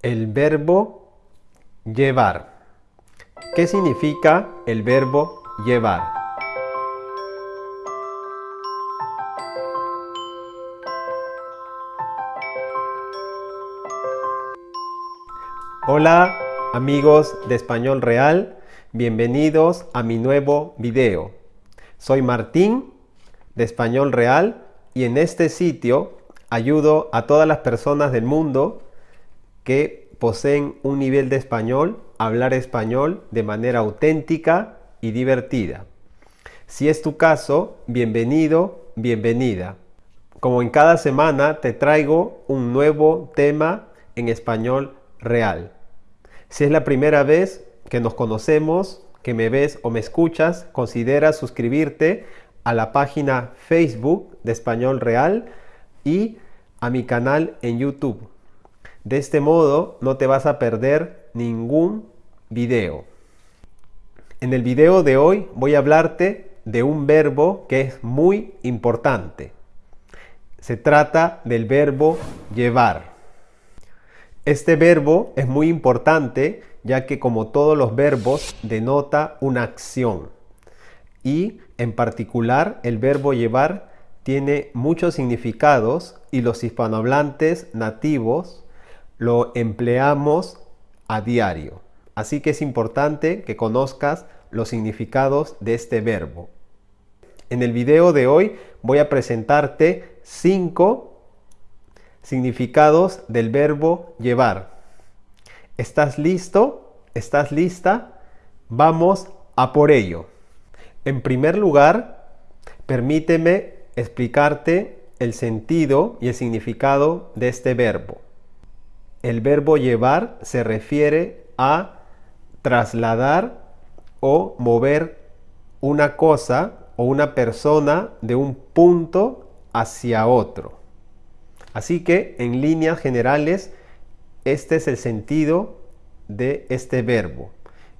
El verbo llevar. ¿Qué significa el verbo llevar? Hola amigos de Español Real, bienvenidos a mi nuevo video. Soy Martín de Español Real y en este sitio ayudo a todas las personas del mundo que poseen un nivel de español hablar español de manera auténtica y divertida. Si es tu caso, bienvenido, bienvenida. Como en cada semana te traigo un nuevo tema en español real. Si es la primera vez que nos conocemos, que me ves o me escuchas, considera suscribirte a la página Facebook de Español Real y a mi canal en YouTube. De este modo no te vas a perder ningún video. En el video de hoy voy a hablarte de un verbo que es muy importante. Se trata del verbo llevar. Este verbo es muy importante ya que como todos los verbos denota una acción y en particular el verbo llevar tiene muchos significados y los hispanohablantes nativos lo empleamos a diario. Así que es importante que conozcas los significados de este verbo. En el video de hoy voy a presentarte cinco significados del verbo llevar. ¿Estás listo? ¿Estás lista? Vamos a por ello. En primer lugar, permíteme explicarte el sentido y el significado de este verbo. El verbo llevar se refiere a trasladar o mover una cosa o una persona de un punto hacia otro. Así que en líneas generales, este es el sentido de este verbo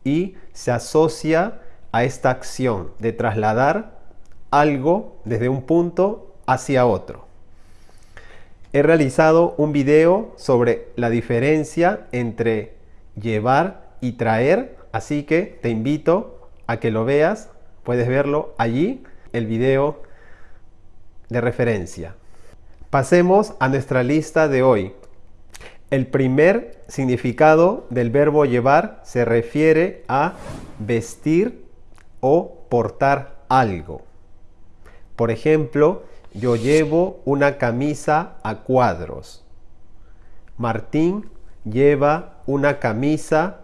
y se asocia a esta acción de trasladar algo desde un punto hacia otro. He realizado un video sobre la diferencia entre llevar y traer, así que te invito a que lo veas. Puedes verlo allí, el video de referencia. Pasemos a nuestra lista de hoy. El primer significado del verbo llevar se refiere a vestir o portar algo. Por ejemplo, yo llevo una camisa a cuadros. Martín lleva una camisa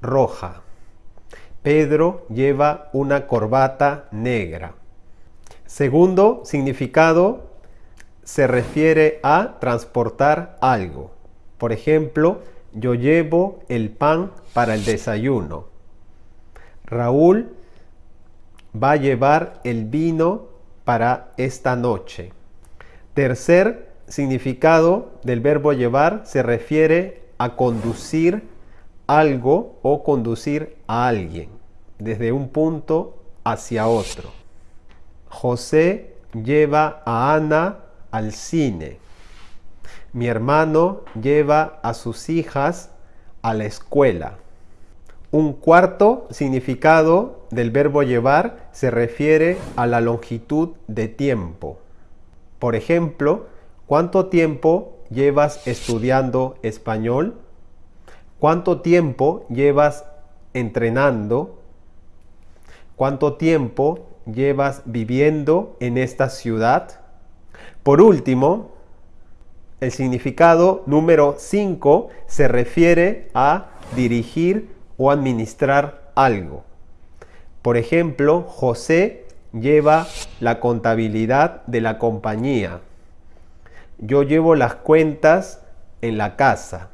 roja. Pedro lleva una corbata negra. Segundo significado se refiere a transportar algo. Por ejemplo, yo llevo el pan para el desayuno. Raúl va a llevar el vino para esta noche. Tercer significado del verbo llevar se refiere a conducir algo o conducir a alguien desde un punto hacia otro. José lleva a Ana al cine. Mi hermano lleva a sus hijas a la escuela. Un cuarto significado del verbo llevar se refiere a la longitud de tiempo. Por ejemplo, ¿cuánto tiempo llevas estudiando español? ¿Cuánto tiempo llevas entrenando? ¿Cuánto tiempo llevas viviendo en esta ciudad? Por último, el significado número 5 se refiere a dirigir o administrar algo. Por ejemplo, José lleva la contabilidad de la compañía. Yo llevo las cuentas en la casa.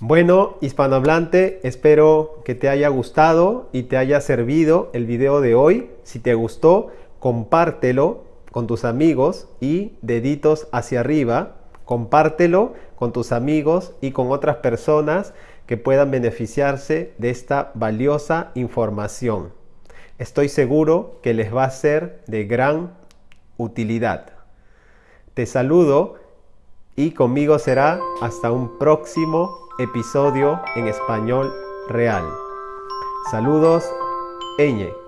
Bueno, hispanohablante, espero que te haya gustado y te haya servido el video de hoy. Si te gustó, compártelo con tus amigos y deditos hacia arriba. Compártelo con tus amigos y con otras personas que puedan beneficiarse de esta valiosa información. Estoy seguro que les va a ser de gran utilidad. Te saludo y conmigo será hasta un próximo episodio en español real. Saludos, Eñe.